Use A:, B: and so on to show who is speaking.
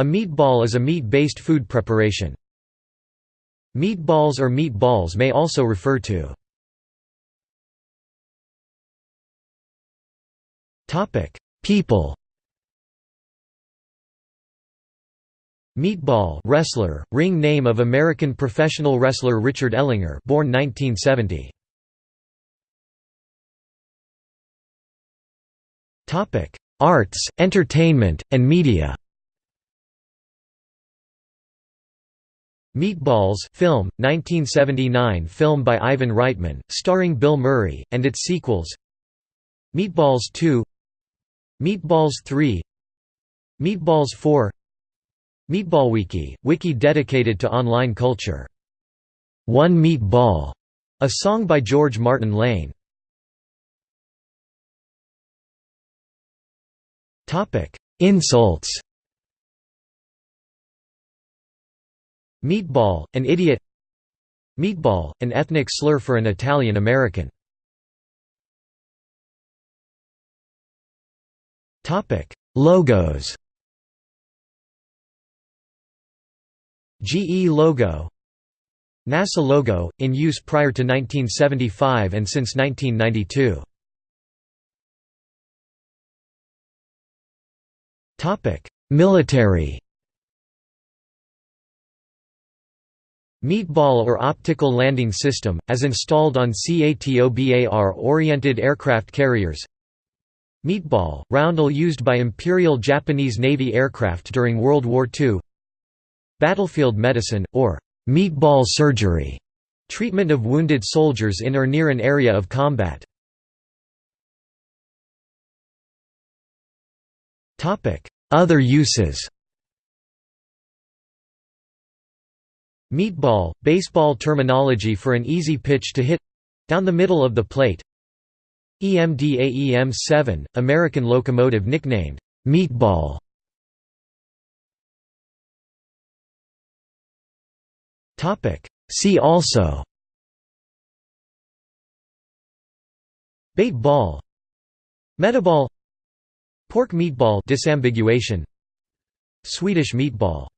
A: A meatball is a meat-based food preparation. Meatballs or meatballs may also refer to People Meatball wrestler, ring name of American professional wrestler Richard Ellinger born 1970. Arts, entertainment, and media Meatballs film, 1979 film by Ivan Reitman, starring Bill Murray, and its sequels Meatballs 2 Meatballs 3 Meatballs 4 Meatballwiki, wiki dedicated to online culture. One Meatball, a song by George Martin Lane. Insults Meatball, an idiot. Meatball, an ethnic slur for an Italian American. Logos. GE logo. NASA logo, in use prior to 1975 and since 1992. Military Meatball or Optical Landing System, as installed on CATOBAR-oriented aircraft carriers. Meatball, roundel used by Imperial Japanese Navy aircraft during World War II Battlefield medicine, or meatball surgery, treatment of wounded soldiers in or near an area of combat. Other uses Meatball, baseball terminology for an easy pitch to hit down the middle of the plate. EMD AEM-7, American locomotive nicknamed Meatball. See also. Bait ball. Metaball. Pork meatball disambiguation. Swedish meatball